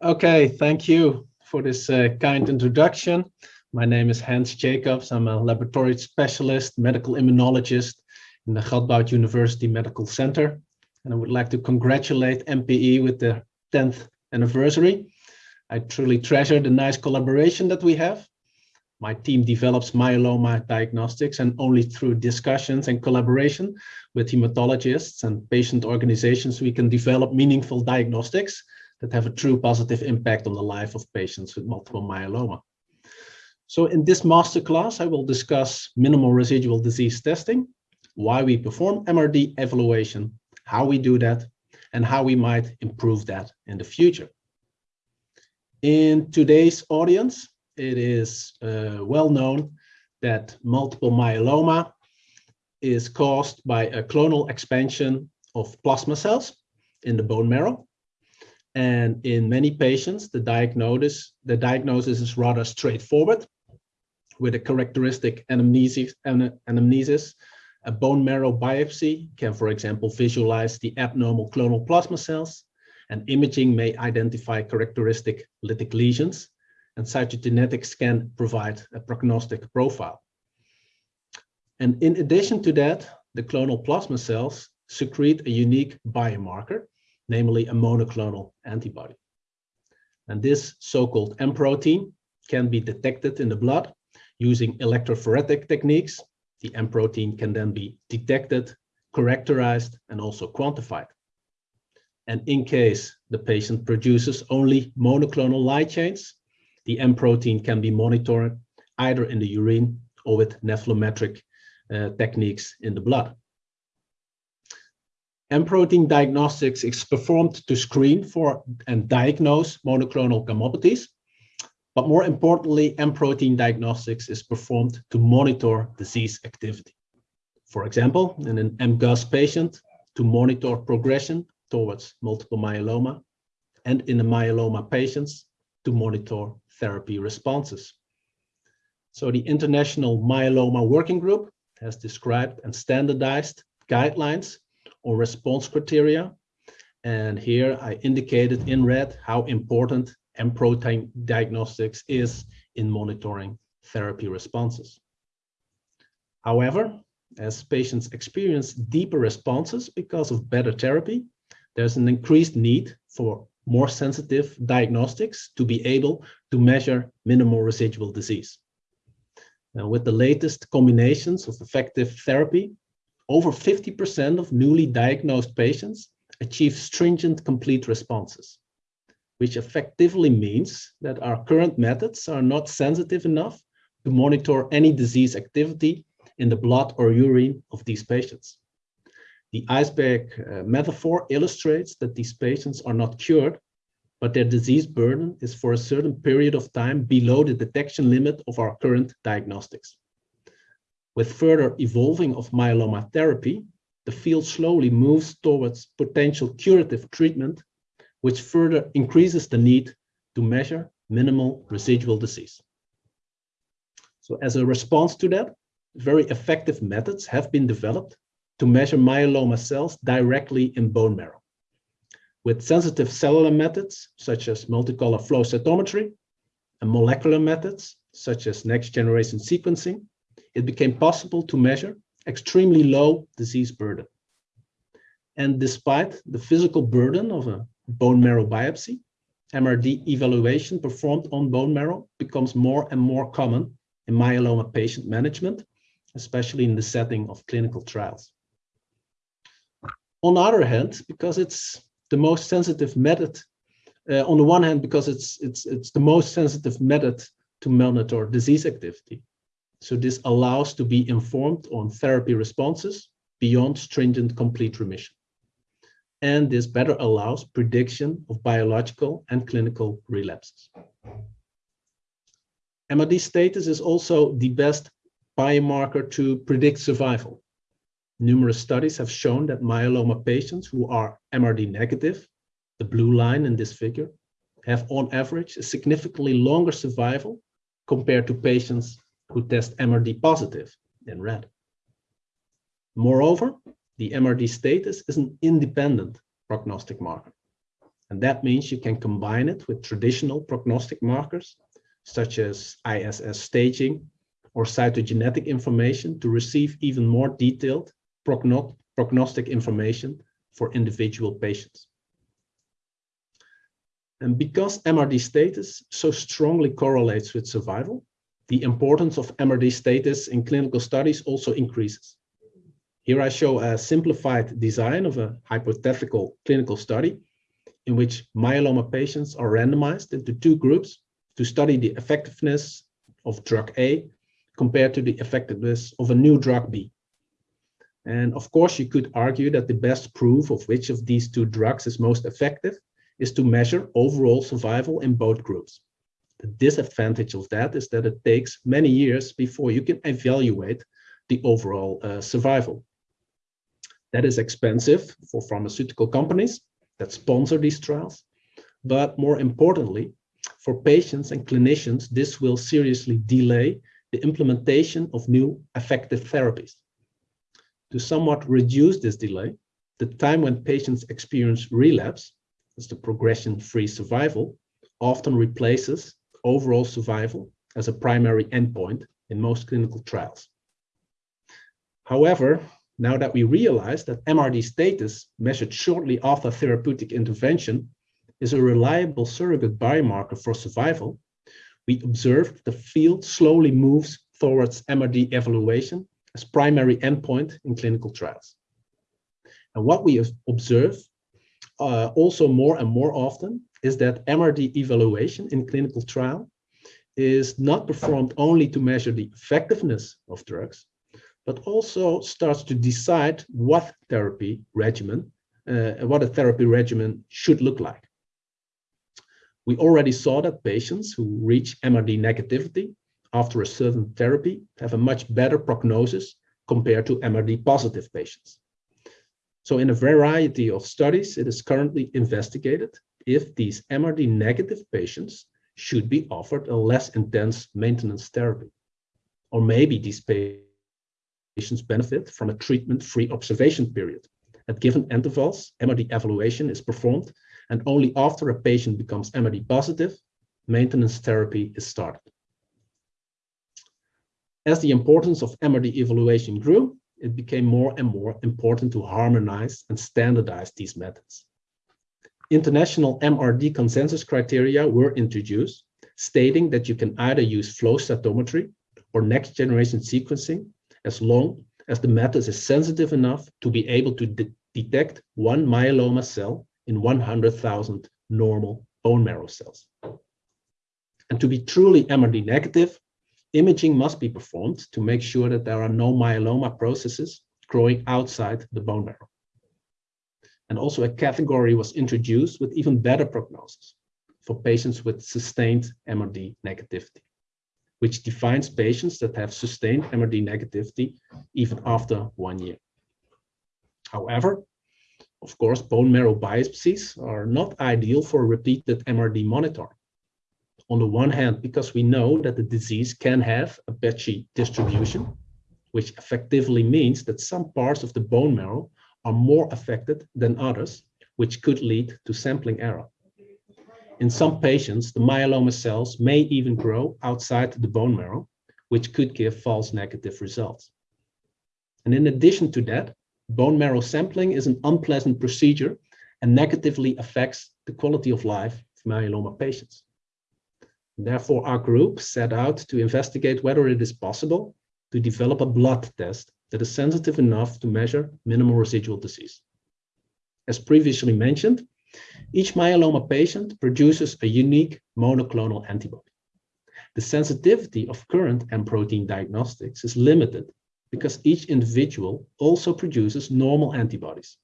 Okay, thank you for this uh, kind introduction. My name is Hans Jacobs. I'm a laboratory specialist, medical immunologist in the Radboud University Medical Center. And I would like to congratulate MPE with the 10th anniversary. I truly treasure the nice collaboration that we have. My team develops myeloma diagnostics and only through discussions and collaboration with hematologists and patient organizations, we can develop meaningful diagnostics that have a true positive impact on the life of patients with multiple myeloma. So in this masterclass, I will discuss minimal residual disease testing, why we perform MRD evaluation, how we do that, and how we might improve that in the future. In today's audience, it is uh, well known that multiple myeloma is caused by a clonal expansion of plasma cells in the bone marrow. And in many patients, the diagnosis, the diagnosis is rather straightforward with a characteristic anamnesis, anamnesis. A bone marrow biopsy can, for example, visualize the abnormal clonal plasma cells and imaging may identify characteristic lytic lesions and cytogenetics can provide a prognostic profile. And in addition to that, the clonal plasma cells secrete a unique biomarker, namely a monoclonal antibody. And this so-called M protein can be detected in the blood using electrophoretic techniques. The M protein can then be detected, characterized, and also quantified. And in case the patient produces only monoclonal light chains, the M protein can be monitored either in the urine or with nephelometric uh, techniques in the blood. M protein diagnostics is performed to screen for and diagnose monoclonal gammopathies. But more importantly, M protein diagnostics is performed to monitor disease activity. For example, in an MGUS patient, to monitor progression towards multiple myeloma, and in the myeloma patients, to monitor therapy responses. So the International Myeloma Working Group has described and standardized guidelines or response criteria. And here I indicated in red how important M protein diagnostics is in monitoring therapy responses. However, as patients experience deeper responses because of better therapy, there's an increased need for more sensitive diagnostics to be able to measure minimal residual disease. Now, with the latest combinations of effective therapy, over 50% of newly diagnosed patients achieve stringent complete responses, which effectively means that our current methods are not sensitive enough to monitor any disease activity in the blood or urine of these patients. The iceberg uh, metaphor illustrates that these patients are not cured, but their disease burden is for a certain period of time below the detection limit of our current diagnostics. With further evolving of myeloma therapy, the field slowly moves towards potential curative treatment, which further increases the need to measure minimal residual disease. So as a response to that, very effective methods have been developed to measure myeloma cells directly in bone marrow. With sensitive cellular methods, such as multicolor flow cytometry, and molecular methods, such as next-generation sequencing, it became possible to measure extremely low disease burden. And despite the physical burden of a bone marrow biopsy, MRD evaluation performed on bone marrow becomes more and more common in myeloma patient management, especially in the setting of clinical trials. On the other hand, because it's the most sensitive method, uh, on the one hand, because it's, it's, it's the most sensitive method to monitor disease activity. So this allows to be informed on therapy responses beyond stringent complete remission. And this better allows prediction of biological and clinical relapses. MRD status is also the best biomarker to predict survival. Numerous studies have shown that myeloma patients who are MRD negative, the blue line in this figure, have on average a significantly longer survival compared to patients who test MRD positive in red. Moreover, the MRD status is an independent prognostic marker. And that means you can combine it with traditional prognostic markers, such as ISS staging or cytogenetic information to receive even more detailed prognostic information for individual patients. And because MRD status so strongly correlates with survival, the importance of MRD status in clinical studies also increases. Here I show a simplified design of a hypothetical clinical study in which myeloma patients are randomized into two groups to study the effectiveness of drug A compared to the effectiveness of a new drug B. And of course, you could argue that the best proof of which of these two drugs is most effective is to measure overall survival in both groups. The disadvantage of that is that it takes many years before you can evaluate the overall uh, survival. That is expensive for pharmaceutical companies that sponsor these trials, but more importantly, for patients and clinicians, this will seriously delay the implementation of new effective therapies. To somewhat reduce this delay, the time when patients experience relapse, as the progression-free survival, often replaces overall survival as a primary endpoint in most clinical trials. However, now that we realize that MRD status measured shortly after therapeutic intervention is a reliable surrogate biomarker for survival, we observed the field slowly moves towards MRD evaluation as primary endpoint in clinical trials. And what we observe uh, also more and more often is that MRD evaluation in clinical trial is not performed only to measure the effectiveness of drugs, but also starts to decide what therapy regimen, uh, what a therapy regimen should look like. We already saw that patients who reach MRD negativity after a certain therapy have a much better prognosis compared to MRD positive patients. So in a variety of studies, it is currently investigated if these MRD negative patients should be offered a less intense maintenance therapy. Or maybe these patients benefit from a treatment-free observation period. At given intervals, MRD evaluation is performed, and only after a patient becomes MRD positive, maintenance therapy is started. As the importance of MRD evaluation grew, it became more and more important to harmonize and standardize these methods. International MRD consensus criteria were introduced, stating that you can either use flow cytometry or next generation sequencing as long as the method is sensitive enough to be able to de detect one myeloma cell in 100,000 normal bone marrow cells. And to be truly MRD negative, Imaging must be performed to make sure that there are no myeloma processes growing outside the bone marrow. And also a category was introduced with even better prognosis for patients with sustained MRD negativity, which defines patients that have sustained MRD negativity even after one year. However, of course, bone marrow biopsies are not ideal for repeated MRD monitoring on the one hand, because we know that the disease can have a patchy distribution, which effectively means that some parts of the bone marrow are more affected than others, which could lead to sampling error. In some patients, the myeloma cells may even grow outside the bone marrow, which could give false negative results. And in addition to that, bone marrow sampling is an unpleasant procedure and negatively affects the quality of life of myeloma patients. Therefore, our group set out to investigate whether it is possible to develop a blood test that is sensitive enough to measure minimal residual disease. As previously mentioned, each myeloma patient produces a unique monoclonal antibody. The sensitivity of current M protein diagnostics is limited because each individual also produces normal antibodies.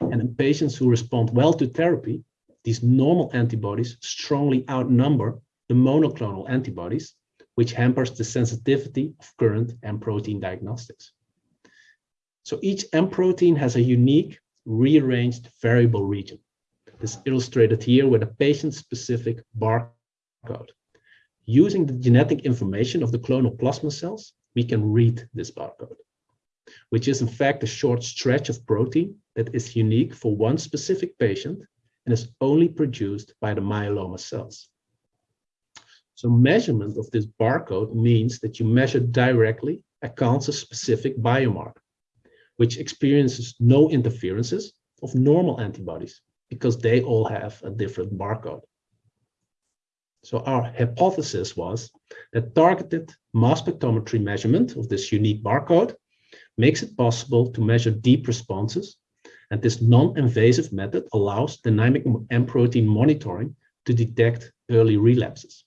And in patients who respond well to therapy, these normal antibodies strongly outnumber the monoclonal antibodies, which hampers the sensitivity of current M protein diagnostics. So each M protein has a unique rearranged variable region. This is illustrated here with a patient-specific barcode. Using the genetic information of the clonal plasma cells, we can read this barcode, which is in fact a short stretch of protein that is unique for one specific patient and is only produced by the myeloma cells. So measurement of this barcode means that you measure directly a cancer-specific biomarker, which experiences no interferences of normal antibodies because they all have a different barcode. So our hypothesis was that targeted mass spectrometry measurement of this unique barcode makes it possible to measure deep responses, and this non-invasive method allows dynamic M protein monitoring to detect early relapses.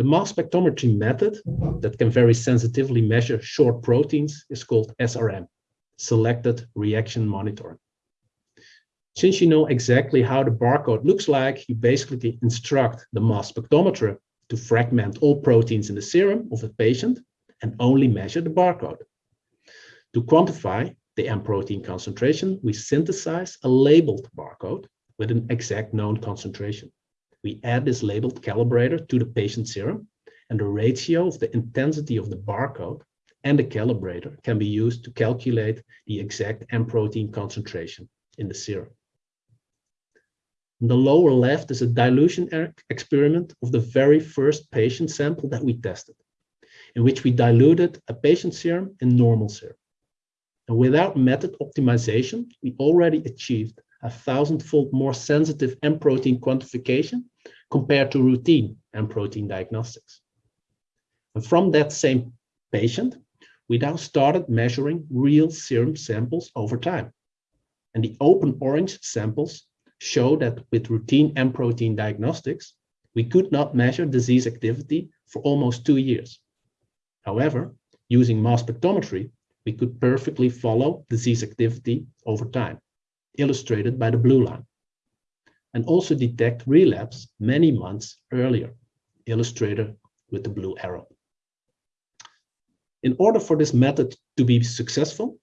The mass spectrometry method that can very sensitively measure short proteins is called SRM, Selected Reaction Monitoring. Since you know exactly how the barcode looks like, you basically instruct the mass spectrometer to fragment all proteins in the serum of a patient and only measure the barcode. To quantify the M protein concentration, we synthesize a labeled barcode with an exact known concentration. We add this labeled calibrator to the patient serum, and the ratio of the intensity of the barcode and the calibrator can be used to calculate the exact M protein concentration in the serum. On the lower left is a dilution experiment of the very first patient sample that we tested, in which we diluted a patient serum in normal serum. And without method optimization, we already achieved a thousand-fold more sensitive M protein quantification compared to routine M protein diagnostics. And from that same patient, we now started measuring real serum samples over time. And the open orange samples show that with routine M protein diagnostics, we could not measure disease activity for almost two years. However, using mass spectrometry, we could perfectly follow disease activity over time, illustrated by the blue line, and also detect relapse many months earlier, illustrated with the blue arrow. In order for this method to be successful,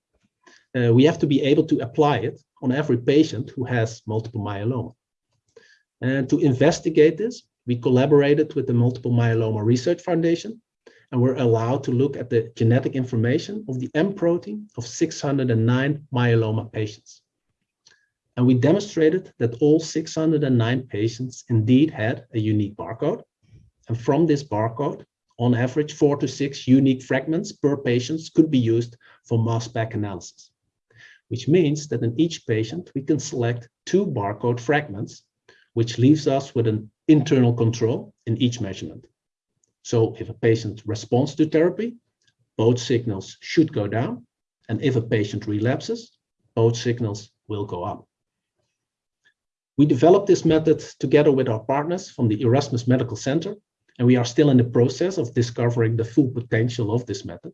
uh, we have to be able to apply it on every patient who has multiple myeloma. And to investigate this, we collaborated with the Multiple Myeloma Research Foundation and were allowed to look at the genetic information of the M protein of 609 myeloma patients. And we demonstrated that all 609 patients indeed had a unique barcode. And from this barcode, on average, four to six unique fragments per patient could be used for mass spec analysis which means that in each patient, we can select two barcode fragments, which leaves us with an internal control in each measurement. So if a patient responds to therapy, both signals should go down. And if a patient relapses, both signals will go up. We developed this method together with our partners from the Erasmus Medical Center, and we are still in the process of discovering the full potential of this method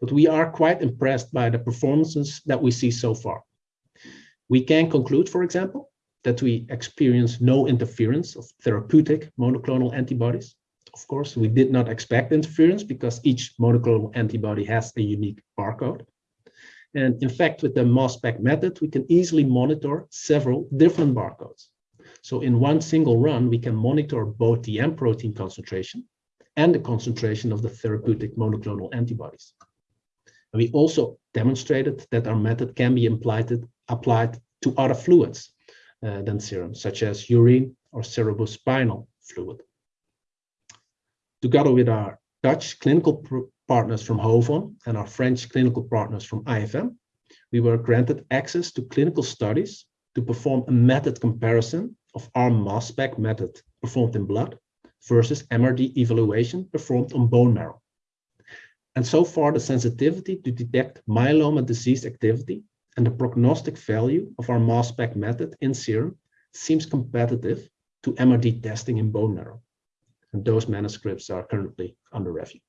but we are quite impressed by the performances that we see so far. We can conclude, for example, that we experience no interference of therapeutic monoclonal antibodies. Of course, we did not expect interference because each monoclonal antibody has a unique barcode. And in fact, with the mass spec method, we can easily monitor several different barcodes. So in one single run, we can monitor both the M protein concentration and the concentration of the therapeutic monoclonal antibodies. We also demonstrated that our method can be applied to other fluids uh, than serum, such as urine or cerebrospinal fluid. Together with our Dutch clinical partners from HOVON and our French clinical partners from IFM, we were granted access to clinical studies to perform a method comparison of our mass spec method performed in blood versus MRD evaluation performed on bone marrow. And so far, the sensitivity to detect myeloma disease activity and the prognostic value of our mass spec method in serum seems competitive to MRD testing in bone marrow. And those manuscripts are currently under review.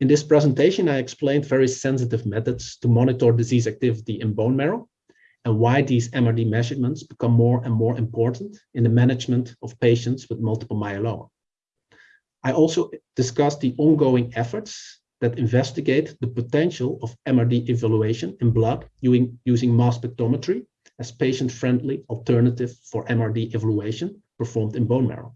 In this presentation, I explained very sensitive methods to monitor disease activity in bone marrow and why these MRD measurements become more and more important in the management of patients with multiple myeloma. I also discussed the ongoing efforts that investigate the potential of MRD evaluation in blood using, mass spectrometry as patient-friendly alternative for MRD evaluation performed in bone marrow.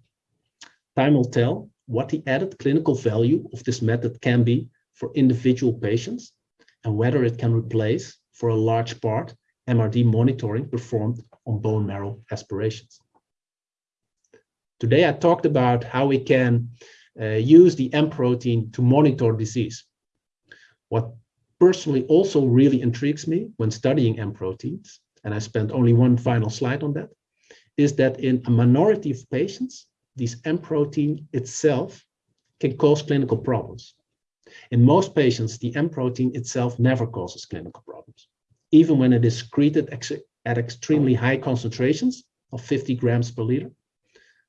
Time will tell what the added clinical value of this method can be for individual patients and whether it can replace, for a large part, MRD monitoring performed on bone marrow aspirations. Today I talked about how we can uh, use the M protein to monitor disease. What personally also really intrigues me when studying M proteins, and I spent only one final slide on that, is that in a minority of patients, this M protein itself can cause clinical problems. In most patients, the M protein itself never causes clinical problems, even when it is secreted ex at extremely high concentrations of 50 grams per liter.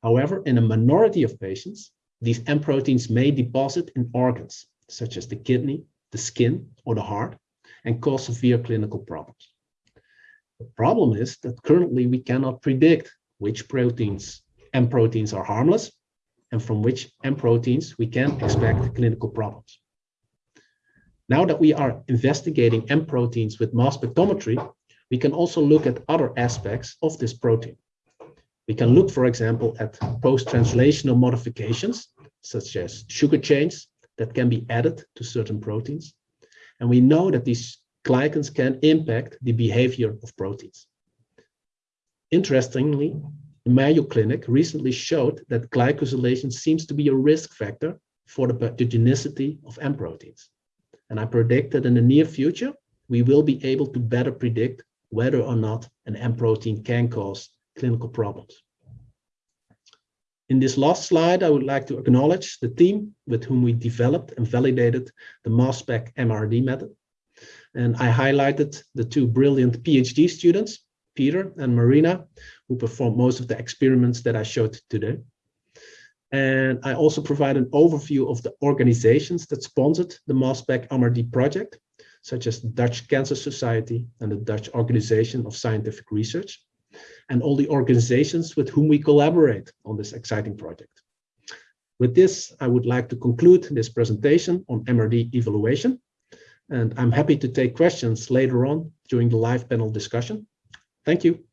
However, in a minority of patients, these M proteins may deposit in organs, such as the kidney, the skin, or the heart, and cause severe clinical problems. The problem is that currently we cannot predict which proteins, M proteins are harmless, and from which M proteins we can expect clinical problems. Now that we are investigating M proteins with mass spectrometry, we can also look at other aspects of this protein. We can look, for example, at post-translational modifications, such as sugar chains that can be added to certain proteins. And we know that these glycans can impact the behavior of proteins. Interestingly, Mayo Clinic recently showed that glycosylation seems to be a risk factor for the pathogenicity of M proteins. And I predict that in the near future, we will be able to better predict whether or not an M protein can cause clinical problems. In this last slide, I would like to acknowledge the team with whom we developed and validated the mass spec MRD method. And I highlighted the two brilliant PhD students, Peter and Marina, who performed most of the experiments that I showed today. And I also provide an overview of the organizations that sponsored the mass spec MRD project, such as the Dutch Cancer Society and the Dutch Organization of Scientific Research and all the organizations with whom we collaborate on this exciting project. With this, I would like to conclude this presentation on MRD evaluation, and I'm happy to take questions later on during the live panel discussion. Thank you.